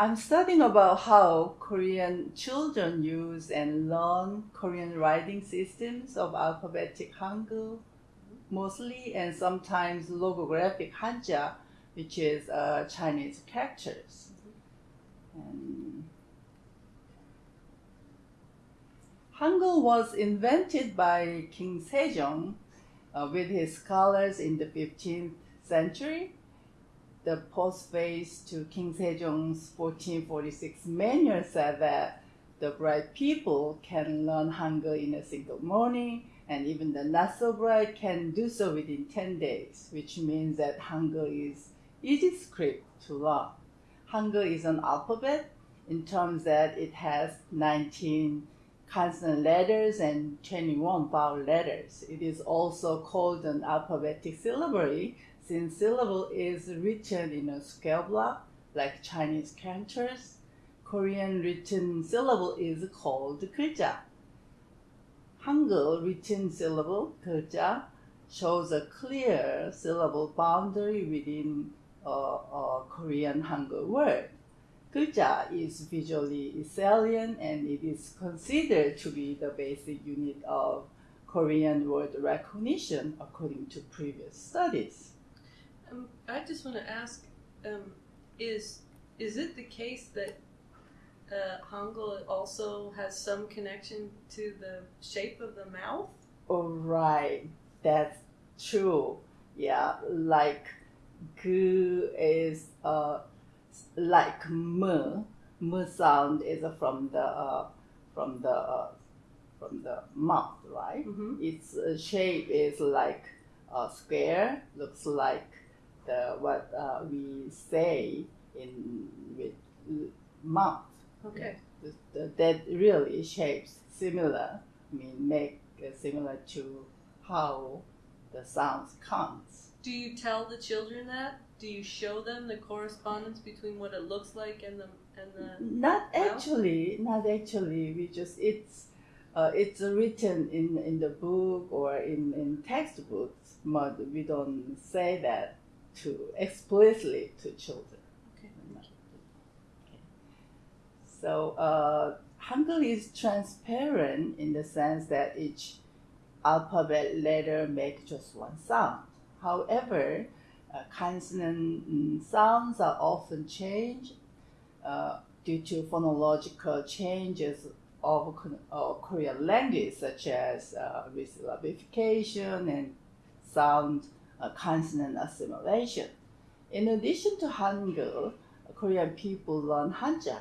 I'm studying about how Korean children use and learn Korean writing systems of alphabetic Hangul mostly, and sometimes logographic Hanja, which is uh, Chinese characters. And Hangul was invented by King Sejong uh, with his scholars in the 15th century. The postface to King Sejong's 1446 manual said that the bright people can learn Hangul in a single morning, and even the not so bright can do so within 10 days, which means that Hangul is easy script to learn. Hangul is an alphabet in terms that it has 19 consonant letters and 21 vowel letters. It is also called an alphabetic syllabary since syllable is written in a scale block like Chinese characters. Korean written syllable is called 글자. Hangul written syllable 글자 shows a clear syllable boundary within a, a Korean Hangul word. 글자 is visually salient and it is considered to be the basic unit of Korean word recognition according to previous studies. Um, I just want to ask: um, Is is it the case that uh, Hangul also has some connection to the shape of the mouth? Oh, right, that's true. Yeah, like gu is uh, like m. M sound is from the uh, from the uh, from the mouth, right? Mm-hmm. Its uh, shape is like a square, looks like the what uh, we say in with mouth. Okay. The, the, that really shapes similar, I mean, make uh, similar to how the sounds comes. Do you tell the children that? Do you show them the correspondence between what it looks like and the and the? Not Well- actually, not actually. We just it's uh, it's written in in the book or in in textbooks, but we don't say that to explicitly to children. Okay. Okay. So uh, Hangul is transparent in the sense that each alphabet letter makes just one sound. However, uh, consonant sounds are often changed uh, due to phonological changes of uh, Korean language, such as uh, syllabification and sound uh, consonant assimilation. In addition to Hangul, Korean people learn Hanja,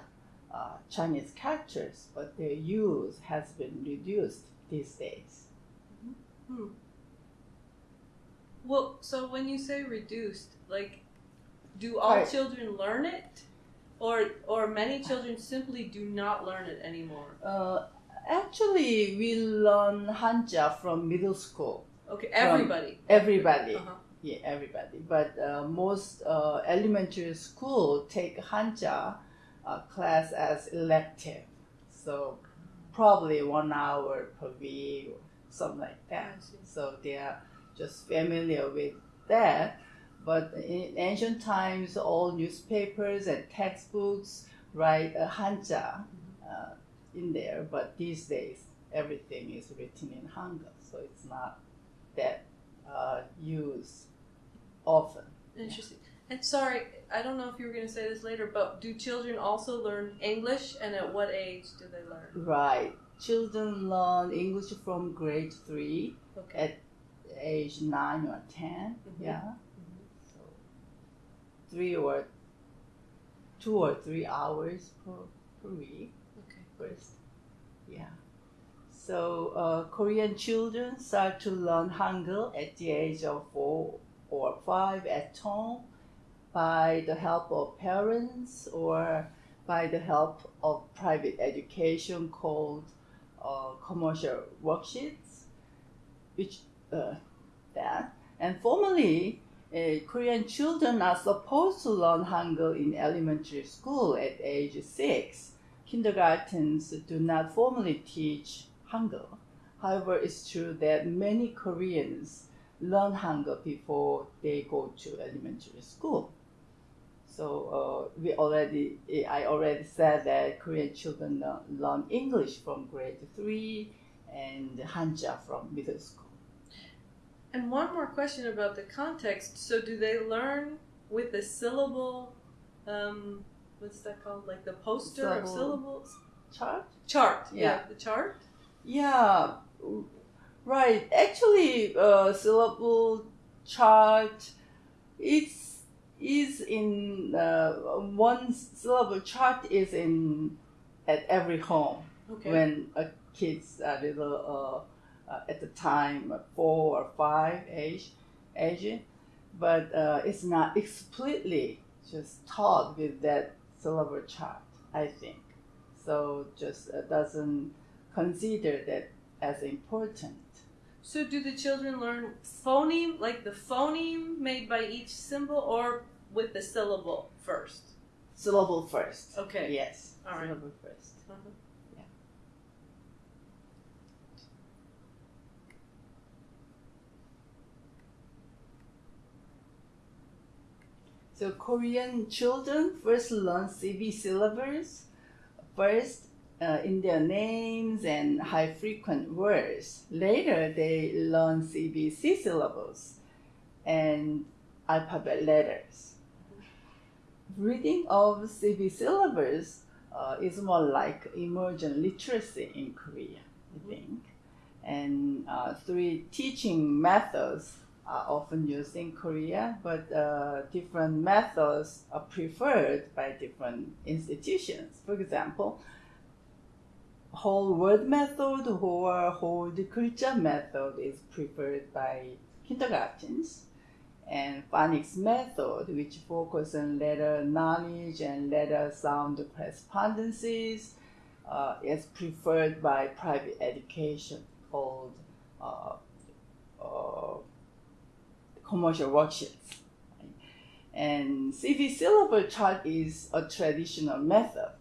uh, Chinese characters, but their use has been reduced these days. Hmm. Well, so when you say reduced, like, do all Right. children learn it, or or many children simply do not learn it anymore? Uh, actually, we learn Hanja from middle school. Okay, everybody. Everybody, Uh-huh. yeah, everybody. But uh, most uh, elementary school take Hanja uh, class as elective, so probably one hour per week or something like that. So they are just familiar with that. But in ancient times, all newspapers and textbooks write a Hanja uh, in there. But these days, everything is written in Hangul, so it's not that uh, used often. Interesting. And sorry, I don't know if you were going to say this later, but do children also learn English, and at what age do they learn? Right. Children learn English from grade three Okay. at age nine or 10 Mhm. Yeah. So three or two or three hours per, per week Okay. first. Yeah. So uh, Korean children start to learn Hangul at the age of four or five at home by the help of parents or by the help of private education called uh, commercial worksheets, which uh, that. And formally, uh, Korean children are supposed to learn Hangul in elementary school at age six. Kindergartens do not formally teach Hangul. However, it's true that many Koreans learn Hangul before they go to elementary school. So uh, we already, I already said that Korean children learn English from grade three and Hanja from middle school. And one more question about the context. So, do they learn with the syllable? Um, what's that called? Like the poster of syllables Chart? chart. Yeah. the chart. Yeah, right. Actually, uh, syllable chart is is in uh, one syllable chart is in at every home Okay. when a kids are little uh, uh, at the time uh, four or five age age, but uh, it's not explicitly just taught with that syllable chart. I think so. Just uh, doesn't consider that as important. So, do the children learn phoneme, like the phoneme made by each symbol, or with the syllable first? Syllable first. Okay. Yes. All right. Syllable first. Uh-huh. Yeah. So Korean children first learn CV syllables first uh, in their names and high frequent words. Later they learn CVC syllables and alphabet letters. Reading of CV syllables uh, is more like emergent literacy in Korea, I think. And uh, three teaching methods are often used in Korea, but uh, different methods are preferred by different institutions. For example, whole word method or whole 글자 method is preferred by kindergartens. And phonics method which focus on letter knowledge and letter sound correspondences uh, is preferred by private education called uh, uh, commercial worksheets and CV syllable chart is a traditional method.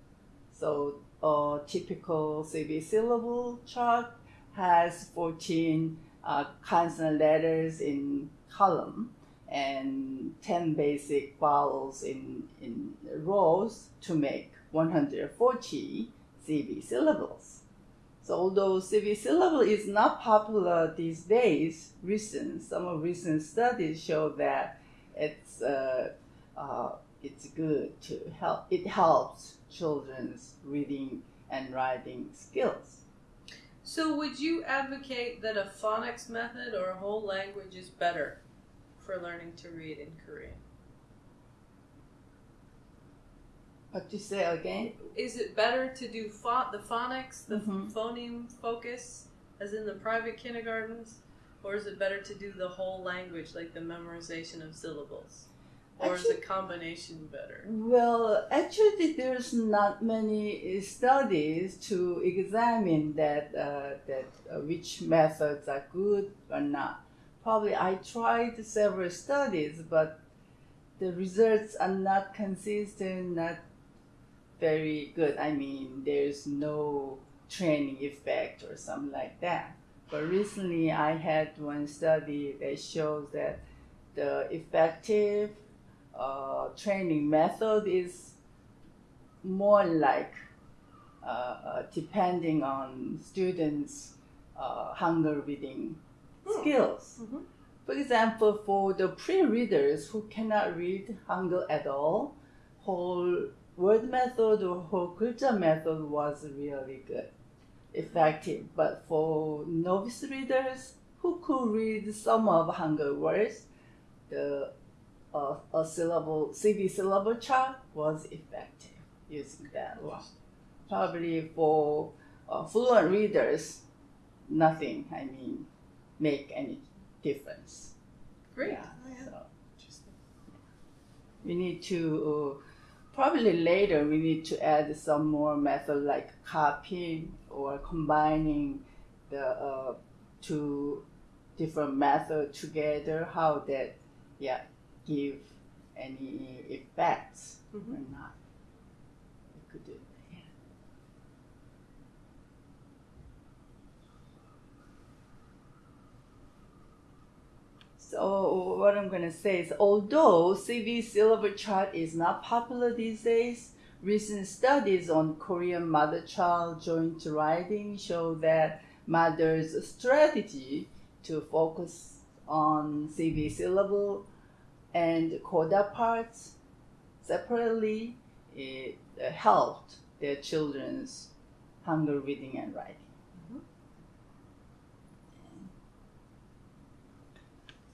So a typical CV syllable chart has 14 uh, consonant letters in column and 10 basic vowels in, in rows to make 140 CV syllables. So although CV syllable is not popular these days, recent some of recent studies show that it's uh, uh, it's good to help. It helps children's reading and writing skills. So, would you advocate that a phonics method or a whole language is better for learning to read in Korean? What to say again? Is it better to do pho- the phonics, the Mhm. phoneme focus, as in the private kindergartens, or is it better to do the whole language, like the memorization of syllables? Or is Actually- a combination better? Well, actually, there's not many studies to examine that uh, that uh, which methods are good or not. Probably I tried several studies, but the results are not consistent, not very good. I mean, there's no training effect or something like that. But recently, I had one study that shows that the effective uh, training method is more like uh, uh, depending on students' uh, Hangul reading Hmm. skills. Mhm. For example, for the pre-readers who cannot read Hangul at all, whole word method or whole 글자 method was really good, effective. But for novice readers who could read some of Hangul words, the uh, a syllable CV syllable chart was effective using that one. Probably for uh, fluent readers, nothing. I mean, make any difference. Great. Yeah, Oh, yeah. so we need to uh, probably later we need to add some more method like copying or combining the uh, two different method together. How that yeah give any effects or Mhm. not. We could do that. Yeah. So what I'm going to say is, although CV syllable chart is not popular these days, recent studies on Korean mother-child joint writing show that mother's strategy to focus on CV syllable and coda parts separately it uh, helped their children's Hangul reading and writing.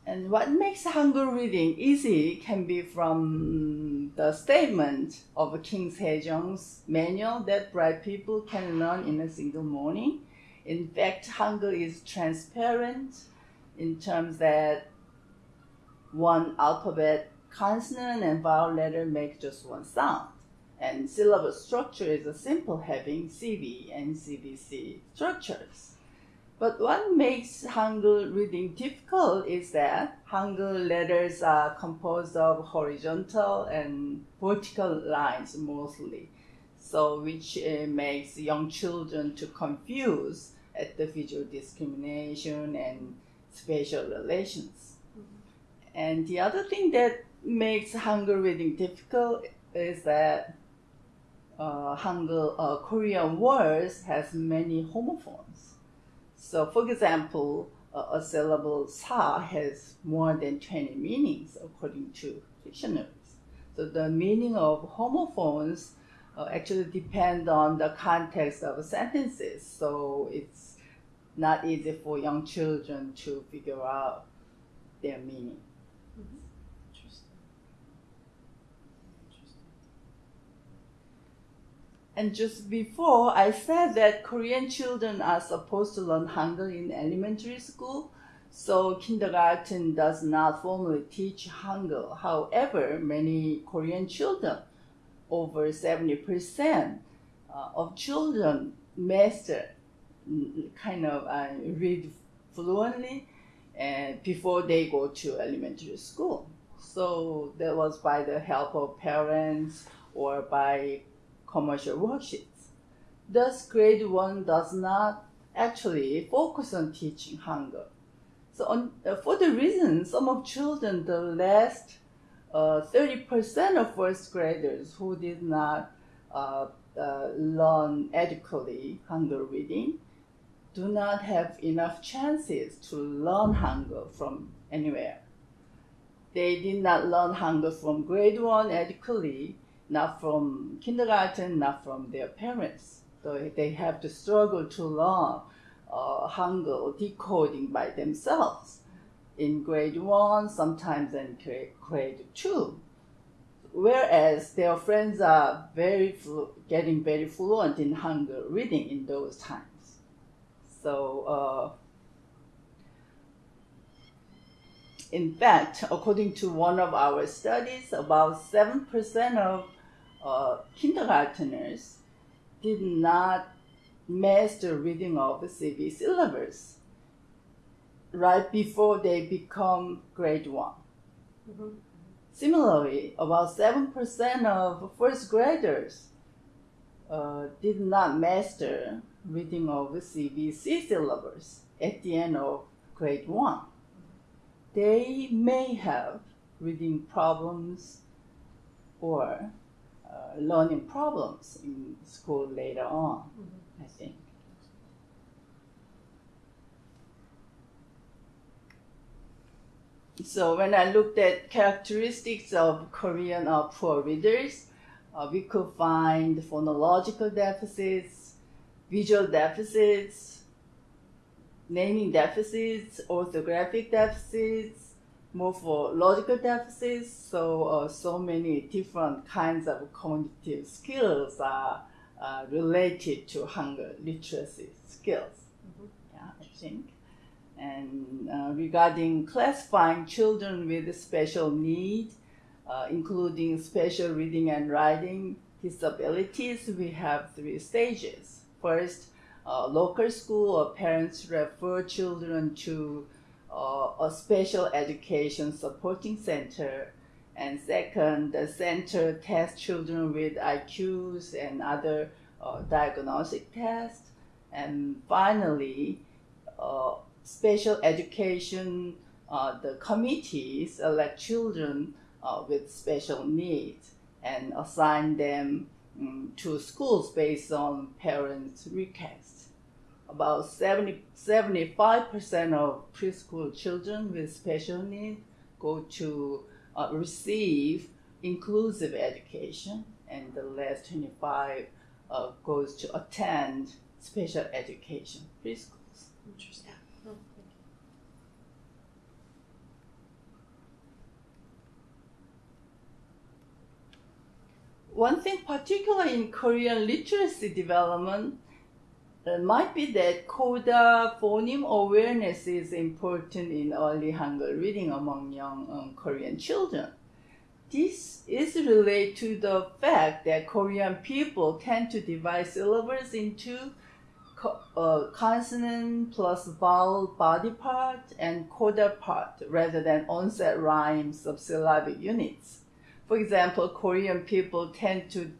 And what makes Hangul reading easy can be from the statement of King Sejong's manual that bright people can learn in a single morning. In fact, Hangul is transparent in terms that one alphabet consonant and vowel letter make just one sound. And syllable structure is a simple having CV and CVC structures. But what makes Hangul reading difficult is that Hangul letters are composed of horizontal and vertical lines mostly, so which uh, makes young children to confuse at the visual discrimination and spatial relations. And the other thing that makes Hangul reading difficult is that uh, Hangul uh, Korean words has many homophones. So, for example, a, a syllable sa has more than 20 meanings according to dictionaries. So, the meaning of homophones uh, actually depend on the context of sentences. So, it's not easy for young children to figure out their meaning. And just before, I said that Korean children are supposed to learn Hangul in elementary school, so kindergarten does not formally teach Hangul. However, many Korean children, over 70% uh, of children master mm, kind of uh, read fluently and before they go to elementary school. So that was by the help of parents or by commercial worksheets. Thus, grade 1 does not actually focus on teaching Hangul. So, on, uh, for the reason some of children, the last uh, 30% of first graders who did not uh, uh, learn adequately Hangul reading do not have enough chances to learn Hangul from anywhere. They did not learn Hangul from grade 1 adequately not from kindergarten, not from their parents. So they have to struggle to learn uh, Hangul decoding by themselves in grade one, sometimes in grade two. Whereas their friends are very getting very fluent in Hangul reading in those times. So, uh, in fact, according to one of our studies, about 7% of uh, kindergarteners did not master reading of the CV syllabus right before they become grade one. Mm-hmm. Similarly, about 7% of first graders uh, did not master reading of the CVC syllabus at the end of grade one. They may have reading problems or learning problems in school later on, mm-hmm. I think. So when I looked at characteristics of Korean uh, poor readers, uh, we could find phonological deficits, visual deficits, naming deficits, orthographic deficits, morphological deficits. So, uh, so many different kinds of cognitive skills are uh, related to Hangul literacy skills. Mm-hmm. Yeah, I think. And uh, regarding classifying children with special needs, uh, including special reading and writing disabilities, we have three stages. First, uh, local school or parents refer children to a special education supporting center. And second, the center tests children with IQs and other uh, diagnostic tests. And finally, uh, special education uh, the committees elect children uh, with special needs and assign them um, to schools based on parents' requests. About 70, 75% of preschool children with special needs go to uh, receive inclusive education, and the last 25 uh, goes to attend special education preschools. Interesting. Oh. One thing particular in Korean literacy development uh, might be that coda phoneme awareness is important in early Hangul reading among young um, Korean children. This is related to the fact that Korean people tend to divide syllables into co- uh, consonant plus vowel body part and coda part rather than onset rhyme syllabic units. For example, Korean people tend to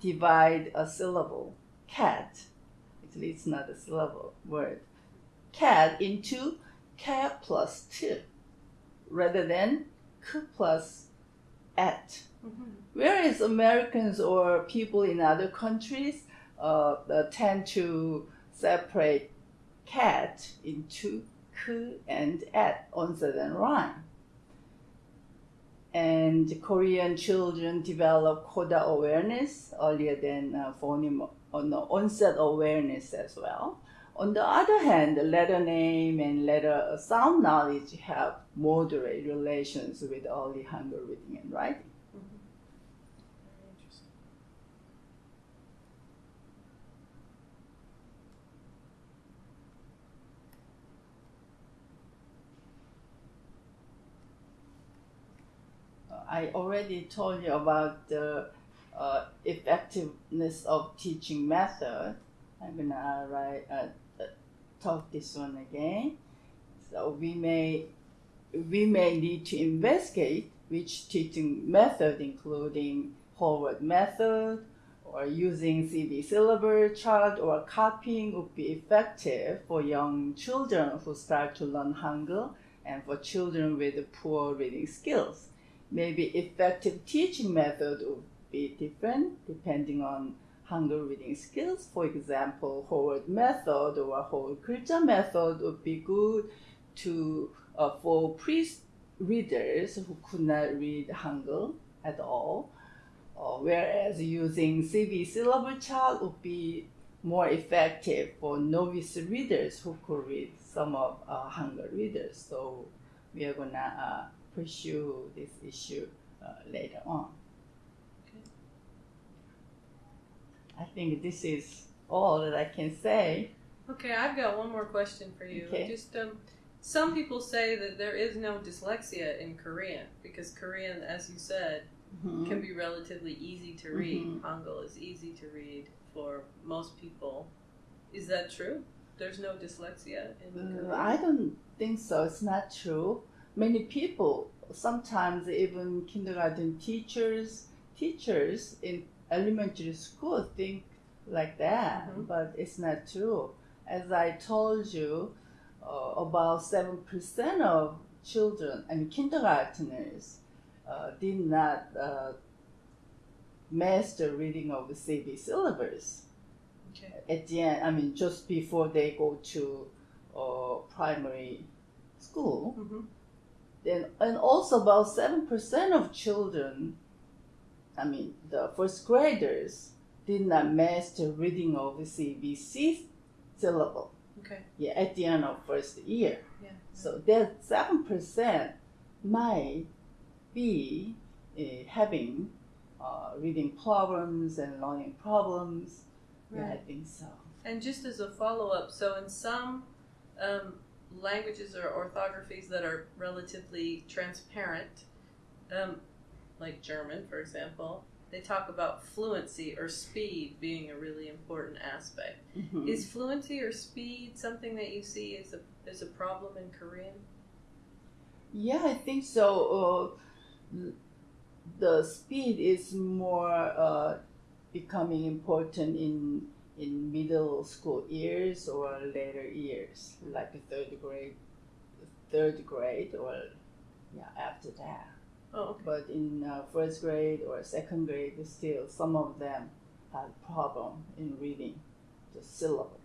divide a syllable, cat, actually it's not a syllable word, cat into cat plus two, rather than k plus at. Mhm. Whereas Americans or people in other countries uh, uh, tend to separate cat into k and at, onset and rhyme. And Korean children develop coda awareness earlier than uh, phoneme uh, the onset awareness as well. On the other hand, the letter name and letter sound knowledge have moderate relations with early Hangul reading and writing. Very interesting. I already told you about the uh, effectiveness of teaching method. I'm gonna write uh, uh, talk this one again. So we may we may need to investigate which teaching method, including whole word method or using CV syllable chart or copying, would be effective for young children who start to learn Hangul and for children with poor reading skills maybe effective teaching method would be different depending on Hangul reading skills. For example, whole method or whole 글자 method would be good to uh, for pre-readers who could not read Hangul at all. Uh, whereas using CV syllable chart would be more effective for novice readers who could read some of uh, Hangul readers. So we are gonna uh, pursue this issue uh, later on. Okay. I think this is all that I can say. Okay, I've got one more question for you. Okay. Just um, some people say that there is no dyslexia in Korean because Korean, as you said, Mhm. can be relatively easy to read. Mhm. Hangul is easy to read for most people. Is that true? There's no dyslexia in Uh, Korean. I don't think so. It's not true. Many people, sometimes even kindergarten teachers, teachers in elementary school think like that, Mhm. but it's not true. As I told you, uh, about seven percent of children, I mean kindergarteners, uh, did not uh, master reading of the CV syllabus Okay. at the end, I mean, just before they go to uh, primary school, hmm then and also about seven percent of children, I mean, the first graders did not master reading of the CVC syllable. Okay. Yeah, at the end of first year. Yeah. So that seven percent might be uh, having uh, reading problems and learning problems. Yeah, I Right. think so. And just as a follow up, so in some um, languages or orthographies that are relatively transparent, um, like German, for example, they talk about fluency or speed being a really important aspect. Mhm. Is fluency or speed something that you see as a as a problem in Korean? Yeah, I think so. Uh, the speed is more uh, becoming important in in middle school years or later years, like the third grade, third grade or yeah after that. Oh, okay. But in uh, first grade or second grade, still some of them had problem in reading the syllables.